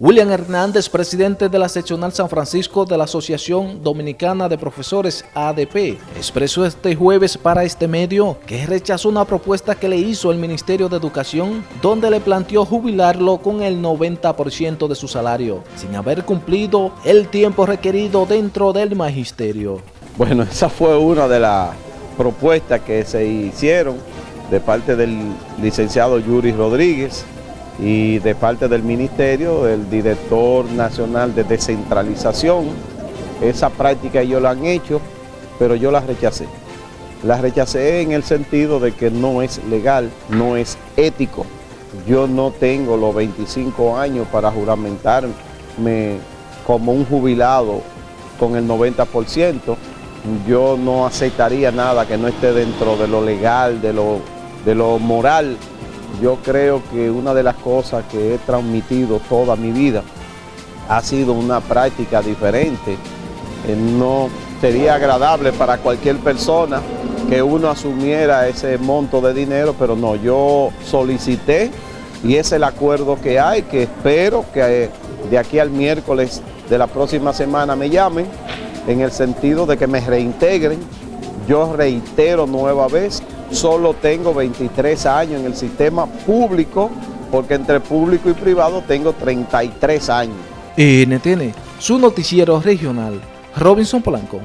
William Hernández, presidente de la seccional San Francisco de la Asociación Dominicana de Profesores ADP, expresó este jueves para este medio que rechazó una propuesta que le hizo el Ministerio de Educación donde le planteó jubilarlo con el 90% de su salario, sin haber cumplido el tiempo requerido dentro del magisterio. Bueno, esa fue una de las propuestas que se hicieron de parte del licenciado Yuri Rodríguez, y de parte del ministerio, el director nacional de descentralización, esa práctica ellos la han hecho, pero yo la rechacé. La rechacé en el sentido de que no es legal, no es ético. Yo no tengo los 25 años para juramentarme como un jubilado con el 90%. Yo no aceptaría nada que no esté dentro de lo legal, de lo, de lo moral yo creo que una de las cosas que he transmitido toda mi vida ha sido una práctica diferente. No sería agradable para cualquier persona que uno asumiera ese monto de dinero, pero no, yo solicité y es el acuerdo que hay, que espero que eh, de aquí al miércoles de la próxima semana me llamen, en el sentido de que me reintegren. Yo reitero nueva vez solo tengo 23 años en el sistema público, porque entre público y privado tengo 33 años. NTN, su noticiero regional, Robinson Polanco.